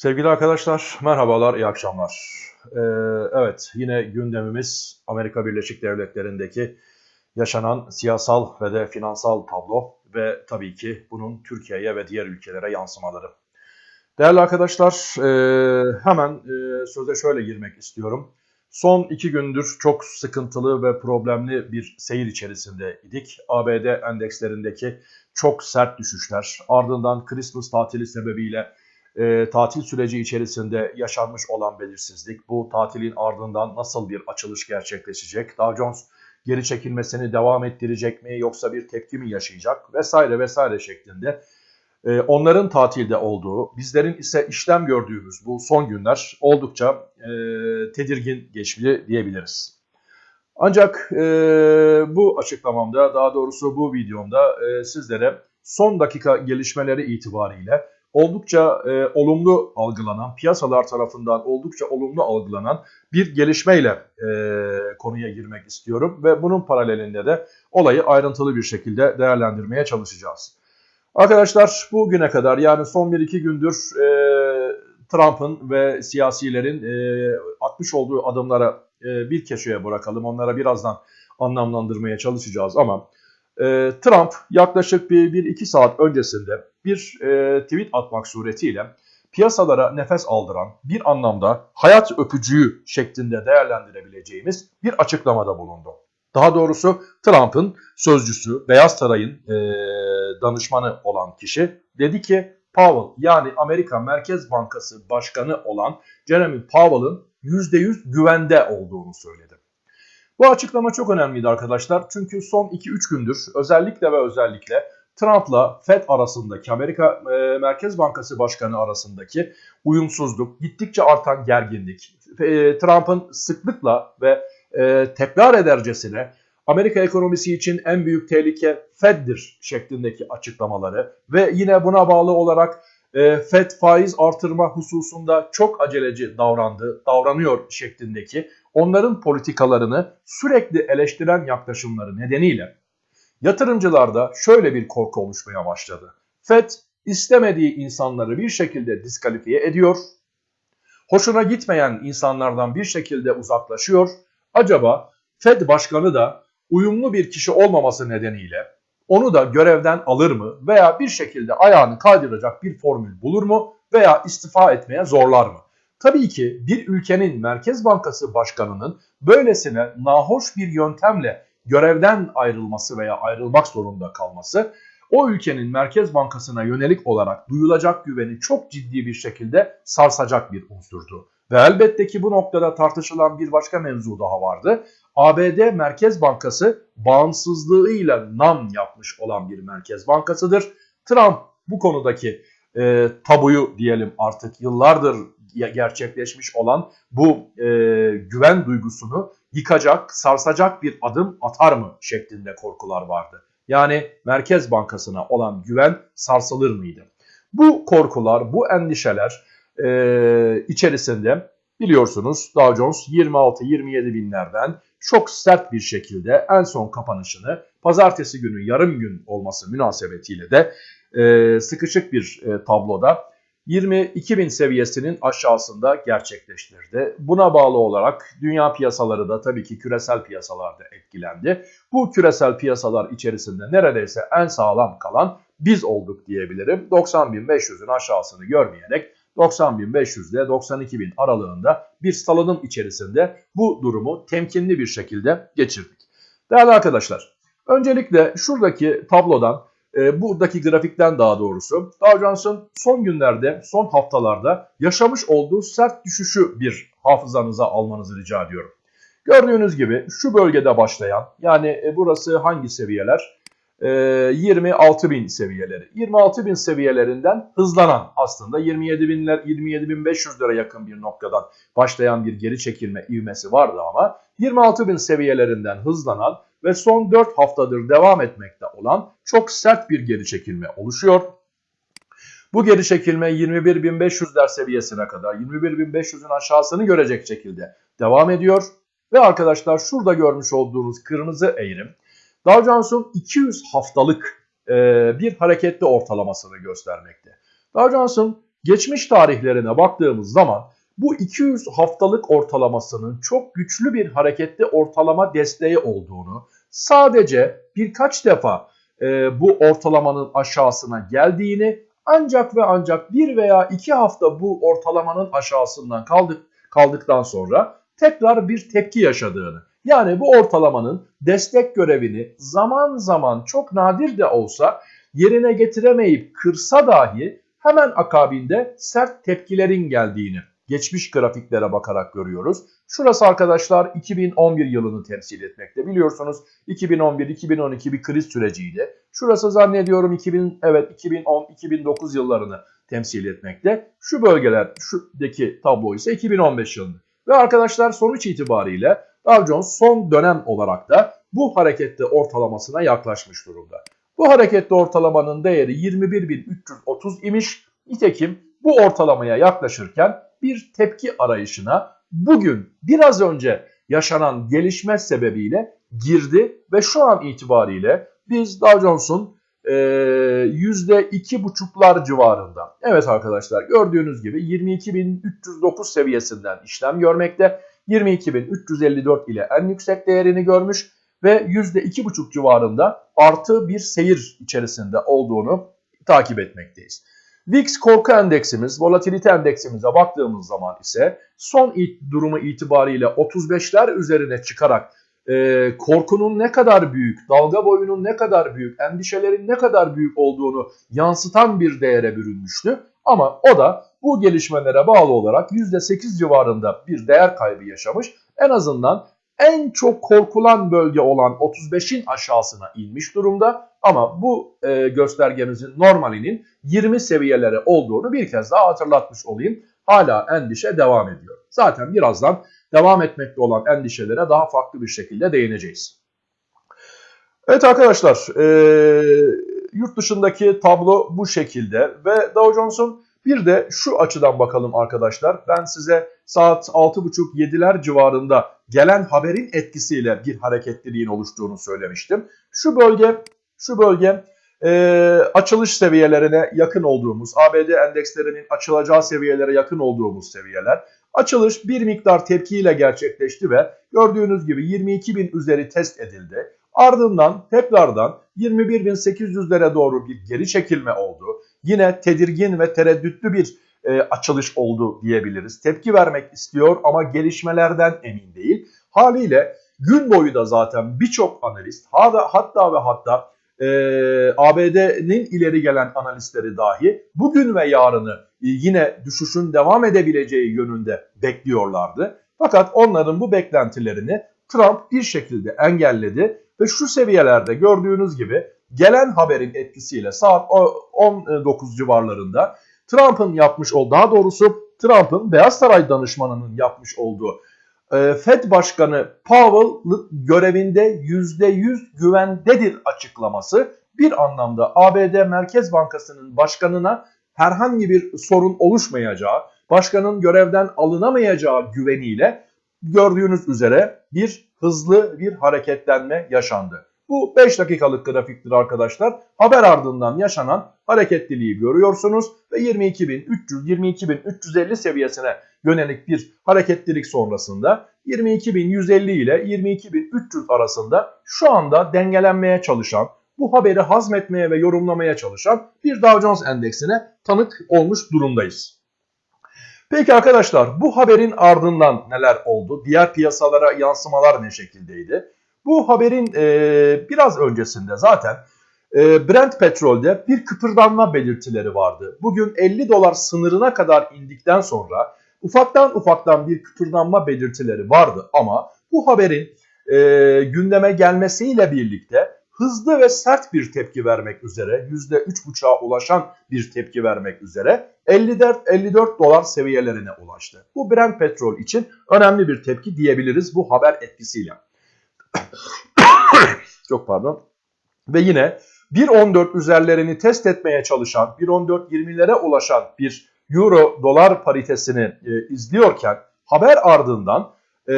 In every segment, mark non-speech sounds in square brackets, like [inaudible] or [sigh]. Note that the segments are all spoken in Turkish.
Sevgili arkadaşlar, merhabalar, iyi akşamlar. Ee, evet, yine gündemimiz Amerika Birleşik Devletleri'ndeki yaşanan siyasal ve de finansal tablo ve tabii ki bunun Türkiye'ye ve diğer ülkelere yansımaları. Değerli arkadaşlar, e, hemen e, söze şöyle girmek istiyorum. Son iki gündür çok sıkıntılı ve problemli bir seyir içerisinde idik. ABD endekslerindeki çok sert düşüşler, ardından Christmas tatili sebebiyle e, tatil süreci içerisinde yaşanmış olan belirsizlik, bu tatilin ardından nasıl bir açılış gerçekleşecek, Dow Jones geri çekilmesini devam ettirecek mi yoksa bir tepki mi yaşayacak vesaire vesaire şeklinde e, onların tatilde olduğu, bizlerin ise işlem gördüğümüz bu son günler oldukça e, tedirgin geçmeli diyebiliriz. Ancak e, bu açıklamamda, daha doğrusu bu videomda e, sizlere son dakika gelişmeleri itibariyle oldukça e, olumlu algılanan, piyasalar tarafından oldukça olumlu algılanan bir gelişmeyle e, konuya girmek istiyorum. Ve bunun paralelinde de olayı ayrıntılı bir şekilde değerlendirmeye çalışacağız. Arkadaşlar bugüne kadar yani son 1-2 gündür e, Trump'ın ve siyasilerin e, atmış olduğu adımlara e, bir köşeye bırakalım. Onlara birazdan anlamlandırmaya çalışacağız ama e, Trump yaklaşık bir, bir iki saat öncesinde bir e, tweet atmak suretiyle piyasalara nefes aldıran bir anlamda hayat öpücüğü şeklinde değerlendirebileceğimiz bir açıklamada bulundu. Daha doğrusu Trump'ın sözcüsü, Beyaz Saray'ın e, danışmanı olan kişi dedi ki Powell yani Amerika Merkez Bankası Başkanı olan Jeremy Powell'ın %100 güvende olduğunu söyledi. Bu açıklama çok önemliydi arkadaşlar. Çünkü son 2-3 gündür özellikle ve özellikle Trump'la Fed arasındaki Amerika e, Merkez Bankası Başkanı arasındaki uyumsuzluk, gittikçe artan gerginlik, e, Trump'ın sıklıkla ve e, tekrar edercesine Amerika ekonomisi için en büyük tehlike Fed'dir şeklindeki açıklamaları ve yine buna bağlı olarak Fed faiz artırma hususunda çok aceleci davrandı, davranıyor şeklindeki onların politikalarını sürekli eleştiren yaklaşımları nedeniyle yatırımcılarda şöyle bir korku oluşmaya başladı. Fed istemediği insanları bir şekilde diskalifiye ediyor, hoşuna gitmeyen insanlardan bir şekilde uzaklaşıyor. Acaba Fed başkanı da uyumlu bir kişi olmaması nedeniyle onu da görevden alır mı veya bir şekilde ayağını kaydıracak bir formül bulur mu veya istifa etmeye zorlar mı? Tabii ki bir ülkenin Merkez Bankası Başkanı'nın böylesine nahoş bir yöntemle görevden ayrılması veya ayrılmak zorunda kalması o ülkenin Merkez Bankası'na yönelik olarak duyulacak güveni çok ciddi bir şekilde sarsacak bir unsurdu. Ve elbette ki bu noktada tartışılan bir başka mevzu daha vardı. ABD Merkez Bankası bağımsızlığıyla nam yapmış olan bir merkez bankasıdır. Trump bu konudaki e, tabuyu diyelim artık yıllardır gerçekleşmiş olan bu e, güven duygusunu yıkacak, sarsacak bir adım atar mı şeklinde korkular vardı. Yani Merkez Bankası'na olan güven sarsılır mıydı? Bu korkular, bu endişeler e, içerisinde biliyorsunuz Dow Jones 26-27 binlerden çok sert bir şekilde en son kapanışını pazartesi günü yarım gün olması münasebetiyle de e, sıkışık bir e, tabloda 22 bin seviyesinin aşağısında gerçekleştirdi. Buna bağlı olarak dünya piyasaları da tabii ki küresel piyasalarda etkilendi. Bu küresel piyasalar içerisinde neredeyse en sağlam kalan biz olduk diyebilirim. 90.500'ün aşağısını görmeyerek 90.500 ile 92.000 aralığında bir salınım içerisinde bu durumu temkinli bir şekilde geçirdik. Değerli arkadaşlar, öncelikle şuradaki tablodan, e, buradaki grafikten daha doğrusu Dow Jones'un son günlerde, son haftalarda yaşamış olduğu sert düşüşü bir hafızanıza almanızı rica ediyorum. Gördüğünüz gibi şu bölgede başlayan yani e, burası hangi seviyeler? 26 ee, bin seviyeleri. 26 bin seviyelerinden hızlanan aslında 27 binler 27 bin 500 lira yakın bir noktadan başlayan bir geri çekilme ivmesi vardı ama 26 bin seviyelerinden hızlanan ve son 4 haftadır devam etmekte olan çok sert bir geri çekilme oluşuyor. Bu geri çekilme 21.500'ler seviyesine kadar 21.500'ün aşağısını görecek şekilde devam ediyor. Ve arkadaşlar şurada görmüş olduğunuz kırmızı eğrim Dow Jones'un 200 haftalık e, bir hareketli ortalamasını göstermekte. Dow Jones'un geçmiş tarihlerine baktığımız zaman bu 200 haftalık ortalamasının çok güçlü bir hareketli ortalama desteği olduğunu, sadece birkaç defa e, bu ortalamanın aşağısına geldiğini ancak ve ancak bir veya iki hafta bu ortalamanın aşağısından kaldık, kaldıktan sonra tekrar bir tepki yaşadığını yani bu ortalamanın destek görevini zaman zaman çok nadir de olsa yerine getiremeyip kırsa dahi hemen akabinde sert tepkilerin geldiğini geçmiş grafiklere bakarak görüyoruz. Şurası arkadaşlar 2011 yılını temsil etmekte. Biliyorsunuz 2011-2012 bir kriz süreciydi. Şurası zannediyorum 2000 evet 2010-2009 yıllarını temsil etmekte. Şu bölgeler şuradaki tablo ise 2015 yılını. Ve arkadaşlar sonuç itibariyle Dow Jones son dönem olarak da bu harekette ortalamasına yaklaşmış durumda. Bu harekette ortalamanın değeri 21.330 imiş. Nitekim bu ortalamaya yaklaşırken bir tepki arayışına bugün biraz önce yaşanan gelişme sebebiyle girdi ve şu an itibariyle biz Dow Jones'un e, %2,5'lar civarında. Evet arkadaşlar gördüğünüz gibi 22.309 seviyesinden işlem görmekte. 22.354 ile en yüksek değerini görmüş ve %2,5 civarında artı bir seyir içerisinde olduğunu takip etmekteyiz. VIX korku endeksimiz, volatilite endeksimize baktığımız zaman ise son durumu itibariyle 35'ler üzerine çıkarak e, korkunun ne kadar büyük, dalga boyunun ne kadar büyük, endişelerin ne kadar büyük olduğunu yansıtan bir değere bürünmüştü. Ama o da bu gelişmelere bağlı olarak %8 civarında bir değer kaybı yaşamış. En azından en çok korkulan bölge olan 35'in aşağısına inmiş durumda. Ama bu e, göstergemizin normalinin 20 seviyelere olduğunu bir kez daha hatırlatmış olayım. Hala endişe devam ediyor. Zaten birazdan devam etmekte olan endişelere daha farklı bir şekilde değineceğiz. Evet arkadaşlar e, yurt dışındaki tablo bu şekilde ve Dow Jones'un bir de şu açıdan bakalım arkadaşlar. Ben size saat 6.30-7'ler civarında gelen haberin etkisiyle bir hareketliliğin oluştuğunu söylemiştim. Şu bölge, şu bölge e, açılış seviyelerine yakın olduğumuz, ABD endekslerinin açılacağı seviyelere yakın olduğumuz seviyeler. Açılış bir miktar tepkiyle gerçekleşti ve gördüğünüz gibi 22.000 üzeri test edildi. Ardından tekrardan 21.800'lere doğru bir geri çekilme oldu. Yine tedirgin ve tereddütlü bir e, açılış oldu diyebiliriz. Tepki vermek istiyor ama gelişmelerden emin değil. Haliyle gün boyu da zaten birçok analist hatta, ve hatta e, ABD'nin ileri gelen analistleri dahi bugün ve yarını e, yine düşüşün devam edebileceği yönünde bekliyorlardı. Fakat onların bu beklentilerini Trump bir şekilde engelledi ve şu seviyelerde gördüğünüz gibi gelen haberin etkisiyle saat 19 civarlarında Trump'ın yapmış olduğu daha doğrusu Trump'ın Beyaz Saray danışmanının yapmış olduğu e, Fed Başkanı Powell görevinde %100 güvendedir açıklaması bir anlamda ABD Merkez Bankası'nın başkanına herhangi bir sorun oluşmayacağı, başkanın görevden alınamayacağı güveniyle gördüğünüz üzere bir hızlı bir hareketlenme yaşandı. Bu 5 dakikalık grafiktir arkadaşlar. Haber ardından yaşanan hareketliliği görüyorsunuz ve 22.300-22.350 seviyesine yönelik bir hareketlilik sonrasında 22.150 ile 22.300 arasında şu anda dengelenmeye çalışan, bu haberi hazmetmeye ve yorumlamaya çalışan bir Dow Jones endeksine tanık olmuş durumdayız. Peki arkadaşlar bu haberin ardından neler oldu? Diğer piyasalara yansımalar ne şekildeydi? Bu haberin e, biraz öncesinde zaten e, Brent petrolde bir kıpırdanma belirtileri vardı. Bugün 50 dolar sınırına kadar indikten sonra ufaktan ufaktan bir kıpırdanma belirtileri vardı ama bu haberin e, gündeme gelmesiyle birlikte hızlı ve sert bir tepki vermek üzere %3,5'a ulaşan bir tepki vermek üzere 54, 54 dolar seviyelerine ulaştı. Bu Brent petrol için önemli bir tepki diyebiliriz bu haber etkisiyle. [coughs] Çok pardon. Ve yine 1.14 üzerlerini test etmeye çalışan 1.14-20'lere ulaşan bir euro dolar paritesini e, izliyorken haber ardından e,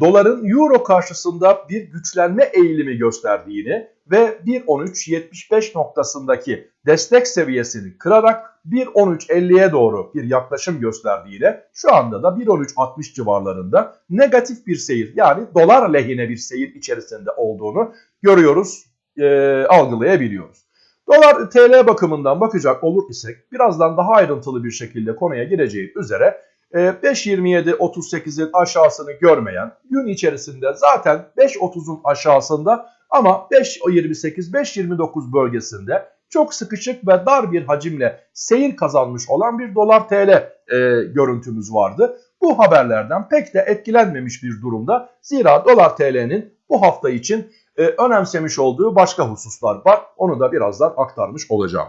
doların euro karşısında bir güçlenme eğilimi gösterdiğini ve 1.13.75 noktasındaki destek seviyesini kırarak 1.13.50'ye doğru bir yaklaşım gösterdiğiyle şu anda da 1.13.60 civarlarında negatif bir seyir yani dolar lehine bir seyir içerisinde olduğunu görüyoruz, e, algılayabiliyoruz. Dolar TL bakımından bakacak olur isek birazdan daha ayrıntılı bir şekilde konuya gireceğim üzere 5.27.38'in aşağısını görmeyen gün içerisinde zaten 5.30'un aşağısında ama 5.28-5.29 bölgesinde çok sıkışık ve dar bir hacimle seyir kazanmış olan bir dolar TL e, görüntümüz vardı. Bu haberlerden pek de etkilenmemiş bir durumda. Zira dolar TL'nin bu hafta için e, önemsemiş olduğu başka hususlar var. Onu da birazdan aktarmış olacağım.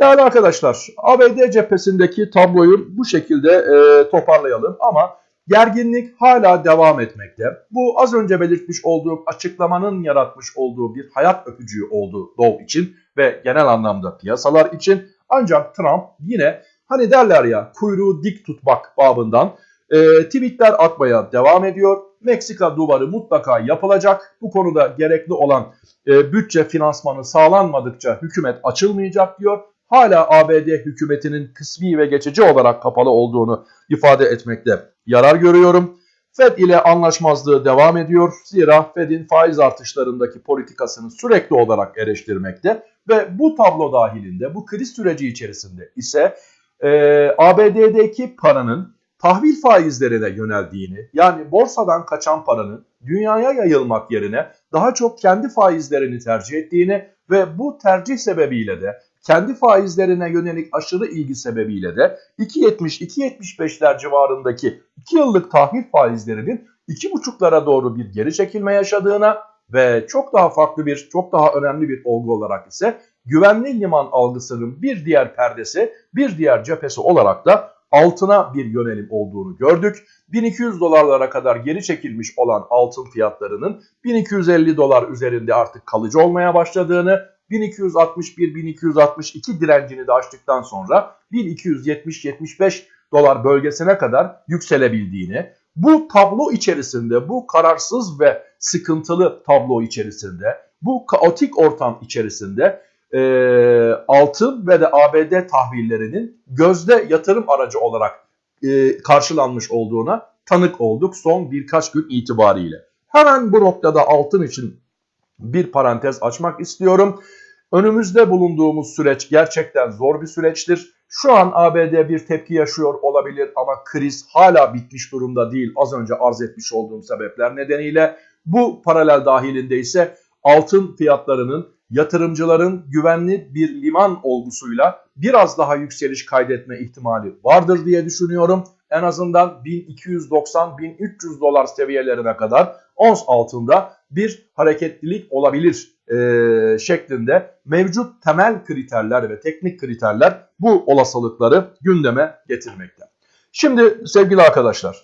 Değerli arkadaşlar ABD cephesindeki tabloyu bu şekilde e, toparlayalım ama gerginlik hala devam etmekte. Bu az önce belirtmiş olduğum açıklamanın yaratmış olduğu bir hayat öpücüğü oldu Dow için ve genel anlamda piyasalar için. Ancak Trump yine hani derler ya kuyruğu dik tutmak babından e, tweetler atmaya devam ediyor. Meksika duvarı mutlaka yapılacak. Bu konuda gerekli olan e, bütçe finansmanı sağlanmadıkça hükümet açılmayacak diyor hala ABD hükümetinin kısmi ve geçici olarak kapalı olduğunu ifade etmekte yarar görüyorum. Fed ile anlaşmazlığı devam ediyor. Zira Fed'in faiz artışlarındaki politikasını sürekli olarak eleştirmekte ve bu tablo dahilinde bu kriz süreci içerisinde ise e, ABD'deki paranın tahvil faizlerine yöneldiğini yani borsadan kaçan paranın dünyaya yayılmak yerine daha çok kendi faizlerini tercih ettiğini ve bu tercih sebebiyle de kendi faizlerine yönelik aşırı ilgi sebebiyle de 2.70-2.75'ler civarındaki 2 yıllık tahvil faizlerinin 2.5'lara doğru bir geri çekilme yaşadığına ve çok daha farklı bir, çok daha önemli bir olgu olarak ise güvenli liman algısının bir diğer perdesi, bir diğer cephesi olarak da altına bir yönelim olduğunu gördük. 1200 dolarlara kadar geri çekilmiş olan altın fiyatlarının 1250 dolar üzerinde artık kalıcı olmaya başladığını 1261-1262 direncini de aştıktan sonra 1270-75 dolar bölgesine kadar yükselebildiğini, bu tablo içerisinde, bu kararsız ve sıkıntılı tablo içerisinde, bu kaotik ortam içerisinde e, altın ve de ABD tahvillerinin gözde yatırım aracı olarak e, karşılanmış olduğuna tanık olduk son birkaç gün itibariyle. Hemen bu noktada altın için bir parantez açmak istiyorum. Önümüzde bulunduğumuz süreç gerçekten zor bir süreçtir. Şu an ABD bir tepki yaşıyor olabilir ama kriz hala bitmiş durumda değil. Az önce arz etmiş olduğum sebepler nedeniyle bu paralel dahilinde ise altın fiyatlarının yatırımcıların güvenli bir liman olgusuyla biraz daha yükseliş kaydetme ihtimali vardır diye düşünüyorum. En azından 1290-1300 dolar seviyelerine kadar ons altında bir hareketlilik olabilir e, şeklinde mevcut temel kriterler ve teknik kriterler bu olasılıkları gündeme getirmekte. Şimdi sevgili arkadaşlar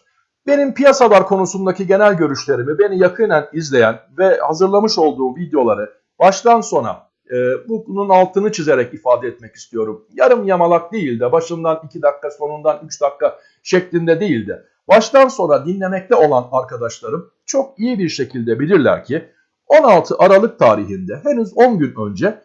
benim piyasalar konusundaki genel görüşlerimi beni yakinen izleyen ve hazırlamış olduğum videoları baştan sona e, bunun altını çizerek ifade etmek istiyorum. Yarım yamalak değil de başından 2 dakika sonundan 3 dakika şeklinde değil de baştan sona dinlemekte olan arkadaşlarım çok iyi bir şekilde bilirler ki 16 Aralık tarihinde henüz 10 gün önce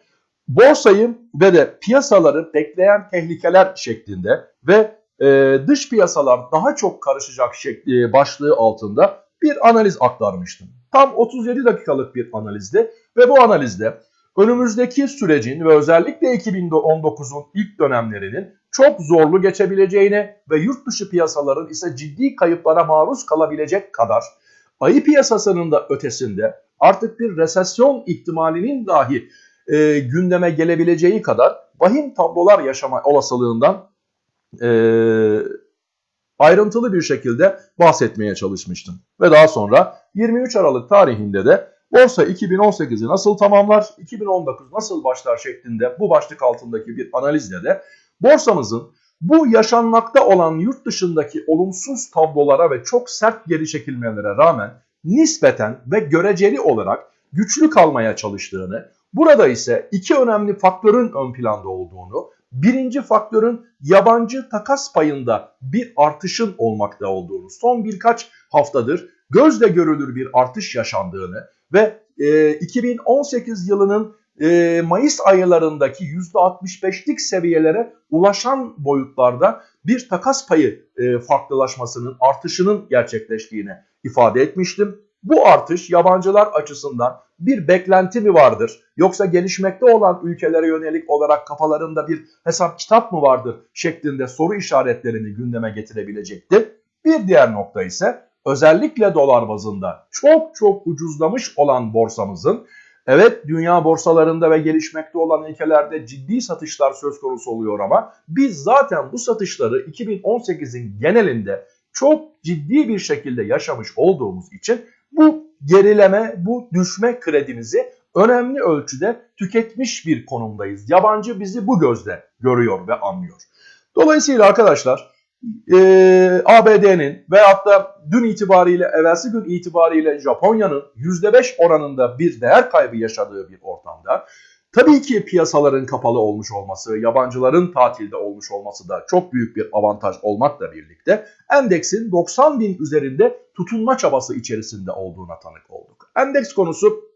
borsayı ve de piyasaları bekleyen tehlikeler şeklinde ve e, dış piyasalar daha çok karışacak şekli, e, başlığı altında bir analiz aktarmıştım. Tam 37 dakikalık bir analizdi ve bu analizde önümüzdeki sürecin ve özellikle 2019'un ilk dönemlerinin çok zorlu geçebileceğini ve yurt dışı piyasaların ise ciddi kayıplara maruz kalabilecek kadar ayı piyasasının da ötesinde artık bir resesyon ihtimalinin dahi e, gündeme gelebileceği kadar vahim tablolar yaşama olasılığından e, ayrıntılı bir şekilde bahsetmeye çalışmıştım. Ve daha sonra 23 Aralık tarihinde de borsa 2018'i nasıl tamamlar, 2019 nasıl başlar şeklinde bu başlık altındaki bir analizle de borsamızın bu yaşanmakta olan yurt dışındaki olumsuz tablolara ve çok sert geri çekilmelere rağmen nispeten ve göreceli olarak güçlü kalmaya çalıştığını, burada ise iki önemli faktörün ön planda olduğunu, birinci faktörün yabancı takas payında bir artışın olmakta olduğunu, son birkaç haftadır gözle görülür bir artış yaşandığını ve e, 2018 yılının e, Mayıs aylarındaki %65'lik seviyelere ulaşan boyutlarda bir takas payı e, farklılaşmasının, artışının gerçekleştiğini ifade etmiştim. Bu artış yabancılar açısından bir beklenti mi vardır? Yoksa gelişmekte olan ülkelere yönelik olarak kafalarında bir hesap kitap mı vardır? Şeklinde soru işaretlerini gündeme getirebilecektir. Bir diğer nokta ise özellikle dolar bazında çok çok ucuzlamış olan borsamızın Evet dünya borsalarında ve gelişmekte olan ülkelerde ciddi satışlar söz konusu oluyor ama biz zaten bu satışları 2018'in genelinde çok ciddi bir şekilde yaşamış olduğumuz için bu gerileme, bu düşme kredimizi önemli ölçüde tüketmiş bir konumdayız. Yabancı bizi bu gözle görüyor ve anlıyor. Dolayısıyla arkadaşlar e, ABD'nin veyahut da dün itibariyle, evvelsi gün itibariyle Japonya'nın %5 oranında bir değer kaybı yaşadığı bir ortamda tabii ki piyasaların kapalı olmuş olması, yabancıların tatilde olmuş olması da çok büyük bir avantaj olmakla birlikte endeksin 90 bin üzerinde tutunma çabası içerisinde olduğuna tanık olduk. Endeks konusu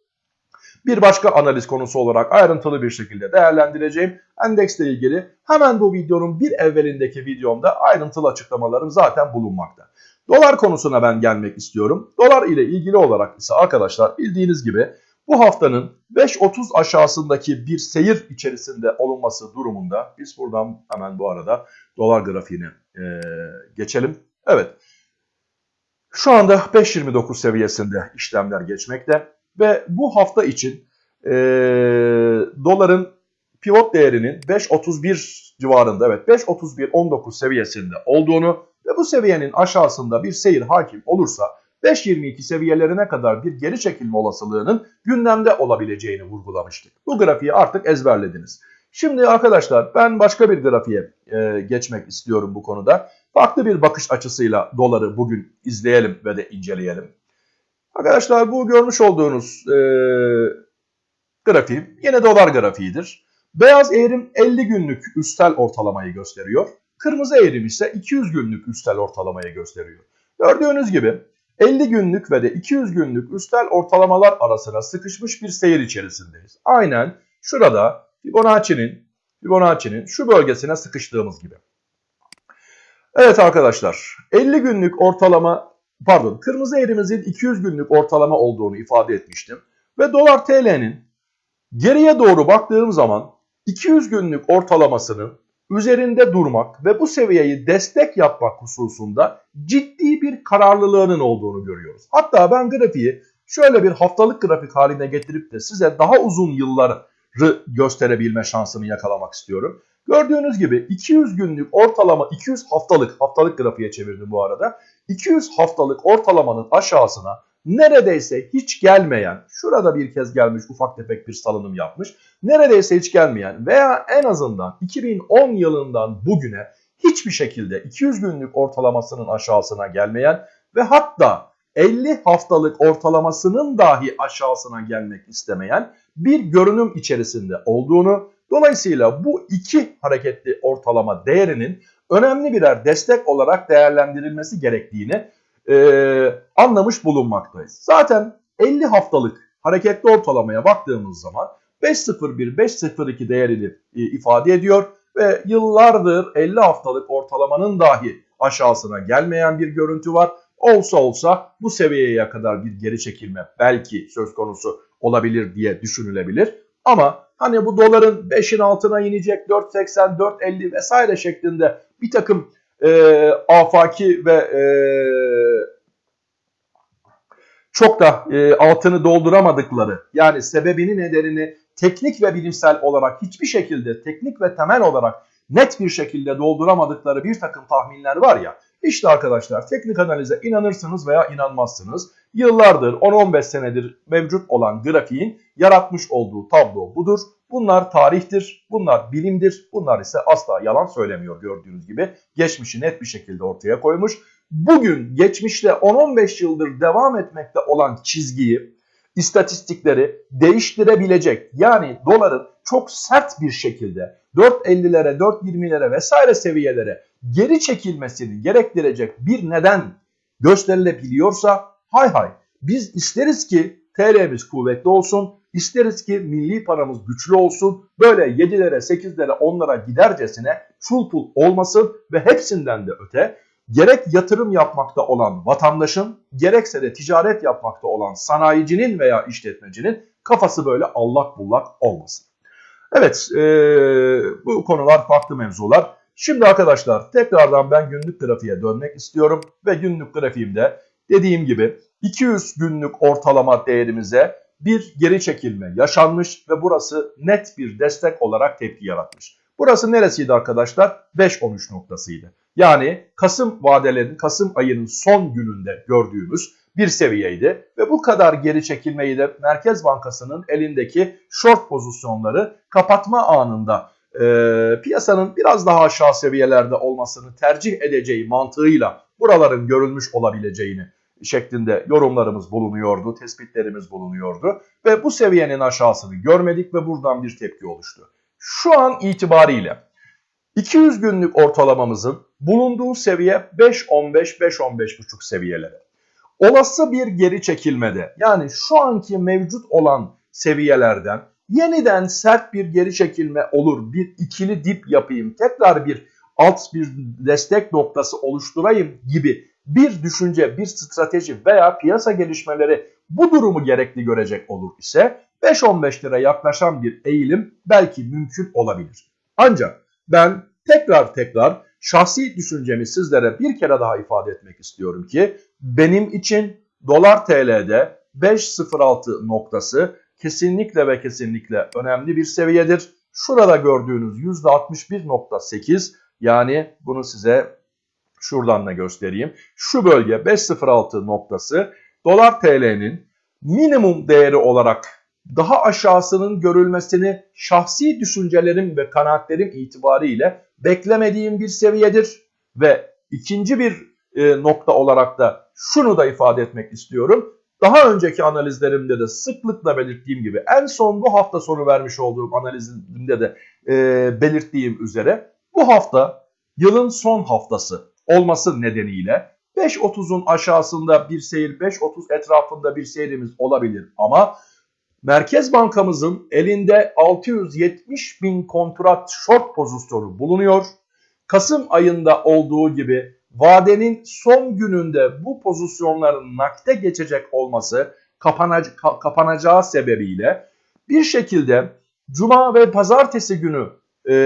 bir başka analiz konusu olarak ayrıntılı bir şekilde değerlendireceğim. Endeksle ilgili hemen bu videonun bir evvelindeki videomda ayrıntılı açıklamalarım zaten bulunmakta. Dolar konusuna ben gelmek istiyorum. Dolar ile ilgili olarak ise arkadaşlar bildiğiniz gibi bu haftanın 5.30 aşağısındaki bir seyir içerisinde olunması durumunda biz buradan hemen bu arada dolar grafiğine e, geçelim. Evet şu anda 5.29 seviyesinde işlemler geçmekte ve bu hafta için e, doların pivot değerinin 5.31 civarında evet 5.31-19 seviyesinde olduğunu ve bu seviyenin aşağısında bir seyir hakim olursa 5.22 seviyelerine kadar bir geri çekilme olasılığının gündemde olabileceğini vurgulamıştık. Bu grafiği artık ezberlediniz. Şimdi arkadaşlar ben başka bir grafiğe e, geçmek istiyorum bu konuda. Farklı bir bakış açısıyla doları bugün izleyelim ve de inceleyelim. Arkadaşlar bu görmüş olduğunuz e, grafiğim yine dolar grafiğidir. Beyaz eğrim 50 günlük üstel ortalamayı gösteriyor. Kırmızı eğrim ise 200 günlük üstel ortalamayı gösteriyor. Gördüğünüz gibi 50 günlük ve de 200 günlük üstel ortalamalar arasına sıkışmış bir seyir içerisindeyiz. Aynen şurada Fibonacci'nin Fibonacci'nin şu bölgesine sıkıştığımız gibi. Evet arkadaşlar 50 günlük ortalama pardon kırmızı eğrimizin 200 günlük ortalama olduğunu ifade etmiştim. Ve dolar TL'nin geriye doğru baktığım zaman 200 günlük ortalamasının üzerinde durmak ve bu seviyeyi destek yapmak hususunda ciddi bir kararlılığının olduğunu görüyoruz. Hatta ben grafiği şöyle bir haftalık grafik haline getirip de size daha uzun yılları gösterebilme şansını yakalamak istiyorum. Gördüğünüz gibi 200 günlük ortalama 200 haftalık haftalık grafiğe çevirdim bu arada. 200 haftalık ortalamanın aşağısına neredeyse hiç gelmeyen, şurada bir kez gelmiş ufak tefek bir salınım yapmış, neredeyse hiç gelmeyen veya en azından 2010 yılından bugüne hiçbir şekilde 200 günlük ortalamasının aşağısına gelmeyen ve hatta 50 haftalık ortalamasının dahi aşağısına gelmek istemeyen bir görünüm içerisinde olduğunu, dolayısıyla bu iki hareketli ortalama değerinin önemli birer destek olarak değerlendirilmesi gerektiğini e, anlamış bulunmaktayız. Zaten 50 haftalık hareketli ortalamaya baktığımız zaman 5.01-5.02 değerini e, ifade ediyor ve yıllardır 50 haftalık ortalamanın dahi aşağısına gelmeyen bir görüntü var. Olsa olsa bu seviyeye kadar bir geri çekilme belki söz konusu olabilir diye düşünülebilir. Ama hani bu doların 5'in altına inecek 4.80, 4.50 vesaire şeklinde bir takım e, afaki ve e, çok da e, altını dolduramadıkları yani sebebini nedenini teknik ve bilimsel olarak hiçbir şekilde teknik ve temel olarak net bir şekilde dolduramadıkları bir takım tahminler var ya işte arkadaşlar teknik analize inanırsınız veya inanmazsınız. Yıllardır 10-15 senedir mevcut olan grafiğin yaratmış olduğu tablo budur. Bunlar tarihtir, bunlar bilimdir, bunlar ise asla yalan söylemiyor gördüğünüz gibi. Geçmişi net bir şekilde ortaya koymuş. Bugün geçmişte 10-15 yıldır devam etmekte olan çizgiyi, istatistikleri değiştirebilecek yani doların çok sert bir şekilde 4.50'lere, 4.20'lere vesaire seviyelere geri çekilmesini gerektirecek bir neden gösterilebiliyorsa hay hay biz isteriz ki TL'miz kuvvetli olsun, İsteriz ki milli paramız güçlü olsun. Böyle 7'lere, 8'lere, 10'lara gidercesine çul pul olmasın ve hepsinden de öte gerek yatırım yapmakta olan vatandaşın gerekse de ticaret yapmakta olan sanayicinin veya işletmecinin kafası böyle allak bullak olmasın. Evet e, bu konular farklı mevzular. Şimdi arkadaşlar tekrardan ben günlük grafiğe dönmek istiyorum ve günlük grafiğimde dediğim gibi 200 günlük ortalama değerimize bir geri çekilme yaşanmış ve burası net bir destek olarak tepki yaratmış. Burası neresiydi arkadaşlar? 5-13 noktasıydı. Yani Kasım vadelerin Kasım ayının son gününde gördüğümüz bir seviyeydi ve bu kadar geri çekilmeyi de Merkez Bankası'nın elindeki short pozisyonları kapatma anında e, piyasanın biraz daha aşağı seviyelerde olmasını tercih edeceği mantığıyla buraların görülmüş olabileceğini şeklinde yorumlarımız bulunuyordu, tespitlerimiz bulunuyordu ve bu seviyenin aşağısını görmedik ve buradan bir tepki oluştu. Şu an itibariyle 200 günlük ortalamamızın bulunduğu seviye 5.15-5.15.5 seviyeleri. Olası bir geri çekilmede yani şu anki mevcut olan seviyelerden yeniden sert bir geri çekilme olur, bir ikili dip yapayım, tekrar bir alt bir destek noktası oluşturayım gibi bir düşünce, bir strateji veya piyasa gelişmeleri bu durumu gerekli görecek olur ise 5-15 lira yaklaşan bir eğilim belki mümkün olabilir. Ancak ben tekrar tekrar şahsi düşüncemi sizlere bir kere daha ifade etmek istiyorum ki benim için dolar TL'de 5.06 noktası kesinlikle ve kesinlikle önemli bir seviyedir. Şurada gördüğünüz %61.8 yani bunu size şuradan da göstereyim. Şu bölge 5.06 noktası dolar TL'nin minimum değeri olarak daha aşağısının görülmesini şahsi düşüncelerim ve kanaatlerim itibariyle beklemediğim bir seviyedir. Ve ikinci bir e, nokta olarak da şunu da ifade etmek istiyorum. Daha önceki analizlerimde de sıklıkla belirttiğim gibi en son bu hafta sonu vermiş olduğum analizimde de e, belirttiğim üzere bu hafta yılın son haftası olması nedeniyle 5.30'un aşağısında bir seyir 5.30 etrafında bir seyrimiz olabilir ama Merkez Bankamızın elinde 670 bin kontrat short pozisyonu bulunuyor. Kasım ayında olduğu gibi vadenin son gününde bu pozisyonların nakde geçecek olması kapanac kapanacağı sebebiyle bir şekilde Cuma ve Pazartesi günü e,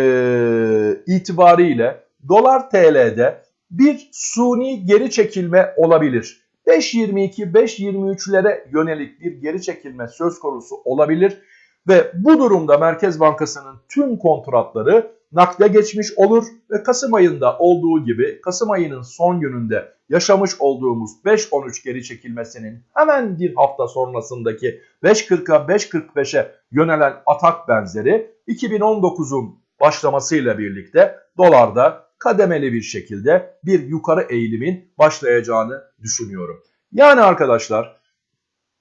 itibariyle dolar TL'de bir suni geri çekilme olabilir. 5.22-5.23'lere yönelik bir geri çekilme söz konusu olabilir ve bu durumda Merkez Bankası'nın tüm kontratları nakde geçmiş olur ve Kasım ayında olduğu gibi Kasım ayının son gününde yaşamış olduğumuz 5.13 geri çekilmesinin hemen bir hafta sonrasındaki 5.40'a 5.45'e yönelen atak benzeri 2019'un başlamasıyla birlikte dolarda kademeli bir şekilde bir yukarı eğilimin başlayacağını düşünüyorum. Yani arkadaşlar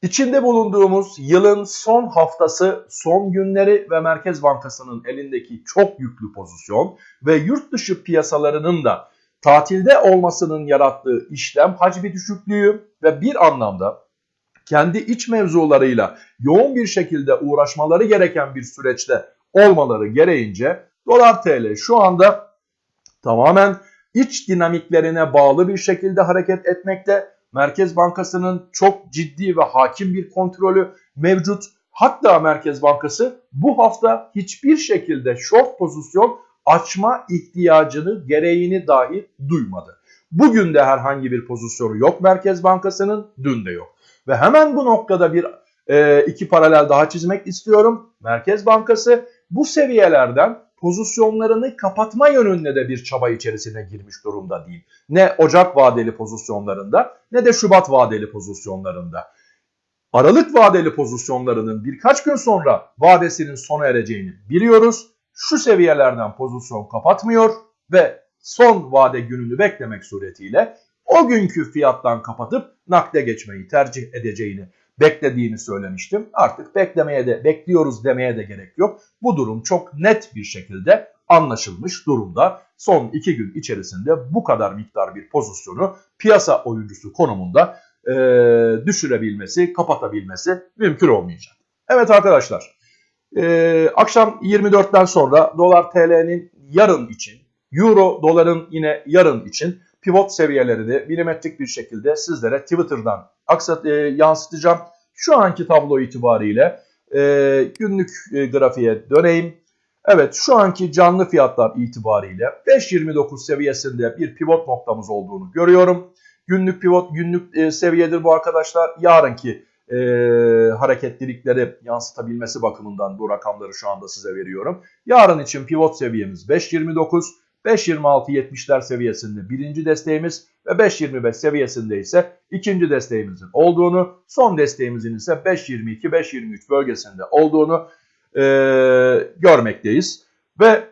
içinde bulunduğumuz yılın son haftası, son günleri ve Merkez Bankası'nın elindeki çok yüklü pozisyon ve yurt dışı piyasalarının da tatilde olmasının yarattığı işlem hacmi düşüklüğü ve bir anlamda kendi iç mevzularıyla yoğun bir şekilde uğraşmaları gereken bir süreçte olmaları gereğince dolar TL şu anda tamamen iç dinamiklerine bağlı bir şekilde hareket etmekte. Merkez Bankası'nın çok ciddi ve hakim bir kontrolü mevcut. Hatta Merkez Bankası bu hafta hiçbir şekilde short pozisyon açma ihtiyacını, gereğini dahi duymadı. Bugün de herhangi bir pozisyonu yok Merkez Bankası'nın, dün de yok. Ve hemen bu noktada bir e, iki paralel daha çizmek istiyorum. Merkez Bankası bu seviyelerden pozisyonlarını kapatma yönünde de bir çaba içerisine girmiş durumda değil. Ne Ocak vadeli pozisyonlarında ne de Şubat vadeli pozisyonlarında. Aralık vadeli pozisyonlarının birkaç gün sonra vadesinin sona ereceğini biliyoruz. Şu seviyelerden pozisyon kapatmıyor ve son vade gününü beklemek suretiyle o günkü fiyattan kapatıp nakde geçmeyi tercih edeceğini beklediğini söylemiştim. Artık beklemeye de bekliyoruz demeye de gerek yok. Bu durum çok net bir şekilde anlaşılmış durumda. Son iki gün içerisinde bu kadar miktar bir pozisyonu piyasa oyuncusu konumunda e, düşürebilmesi, kapatabilmesi mümkün olmayacak. Evet arkadaşlar, e, akşam 24'ten sonra dolar TL'nin yarın için, euro doların yine yarın için pivot seviyelerini milimetrik bir şekilde sizlere Twitter'dan aksat, e, yansıtacağım. Şu anki tablo itibariyle e, günlük e, grafiğe döneyim. Evet şu anki canlı fiyatlar itibariyle 5.29 seviyesinde bir pivot noktamız olduğunu görüyorum. Günlük pivot günlük e, seviyedir bu arkadaşlar. Yarınki e, hareketlilikleri yansıtabilmesi bakımından bu rakamları şu anda size veriyorum. Yarın için pivot seviyemiz 5.29. 5.26-70'ler seviyesinde birinci desteğimiz ve 5.25 seviyesinde ise ikinci desteğimizin olduğunu, son desteğimizin ise 5.22-5.23 bölgesinde olduğunu e, görmekteyiz. Ve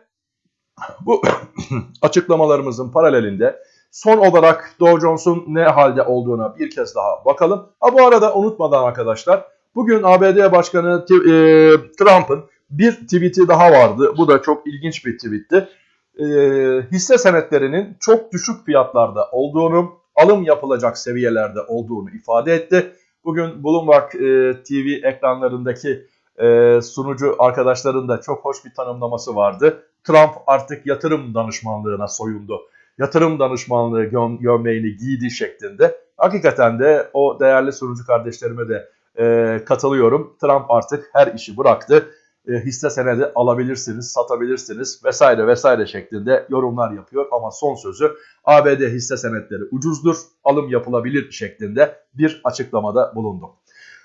bu [coughs] açıklamalarımızın paralelinde son olarak Dow Jones'un ne halde olduğuna bir kez daha bakalım. Ha bu arada unutmadan arkadaşlar bugün ABD Başkanı e, Trump'ın bir tweet'i daha vardı. Bu da çok ilginç bir tweetti. E, hisse senetlerinin çok düşük fiyatlarda olduğunu, alım yapılacak seviyelerde olduğunu ifade etti. Bugün Bloomberg e, TV ekranlarındaki e, sunucu arkadaşların da çok hoş bir tanımlaması vardı. Trump artık yatırım danışmanlığına soyundu. Yatırım danışmanlığı göm gömleğini giydi şeklinde. Hakikaten de o değerli sunucu kardeşlerime de katılıyorum. Trump artık her işi bıraktı. E, hisse senedi alabilirsiniz, satabilirsiniz vesaire vesaire şeklinde yorumlar yapıyor. Ama son sözü ABD hisse senetleri ucuzdur, alım yapılabilir şeklinde bir açıklamada bulundu.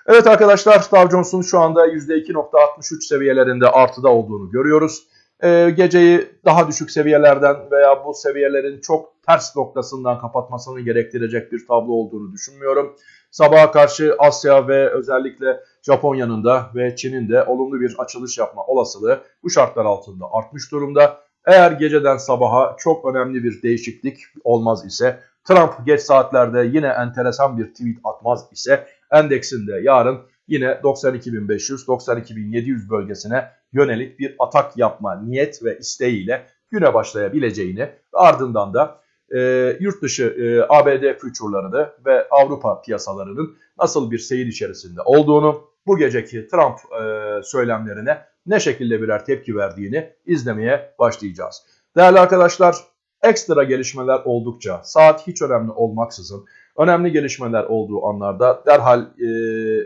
Evet arkadaşlar Dow Jones'un şu anda %2.63 seviyelerinde artıda olduğunu görüyoruz. Ee, geceyi daha düşük seviyelerden veya bu seviyelerin çok ters noktasından kapatmasını gerektirecek bir tablo olduğunu düşünmüyorum. Sabaha karşı Asya ve özellikle Japonya'nın da ve Çin'in de olumlu bir açılış yapma olasılığı bu şartlar altında artmış durumda. Eğer geceden sabaha çok önemli bir değişiklik olmaz ise Trump geç saatlerde yine enteresan bir tweet atmaz ise endeksinde yarın yine 92.500-92.700 bölgesine yönelik bir atak yapma niyet ve isteğiyle güne başlayabileceğini ardından da e, yurt dışı e, ABD future'larını ve Avrupa piyasalarının nasıl bir seyir içerisinde olduğunu, bu geceki Trump e, söylemlerine ne şekilde birer tepki verdiğini izlemeye başlayacağız. Değerli arkadaşlar, ekstra gelişmeler oldukça, saat hiç önemli olmaksızın, önemli gelişmeler olduğu anlarda derhal e,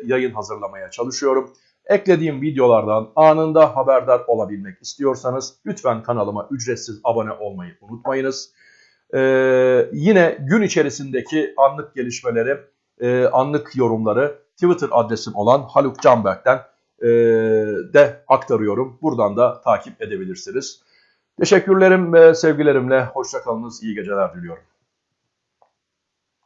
yayın hazırlamaya çalışıyorum. Eklediğim videolardan anında haberdar olabilmek istiyorsanız lütfen kanalıma ücretsiz abone olmayı unutmayınız. Ee, yine gün içerisindeki anlık gelişmeleri, e, anlık yorumları Twitter adresim olan Haluk Canberk'ten e, de aktarıyorum. Buradan da takip edebilirsiniz. Teşekkürlerim ve sevgilerimle hoşçakalınız, iyi geceler diliyorum.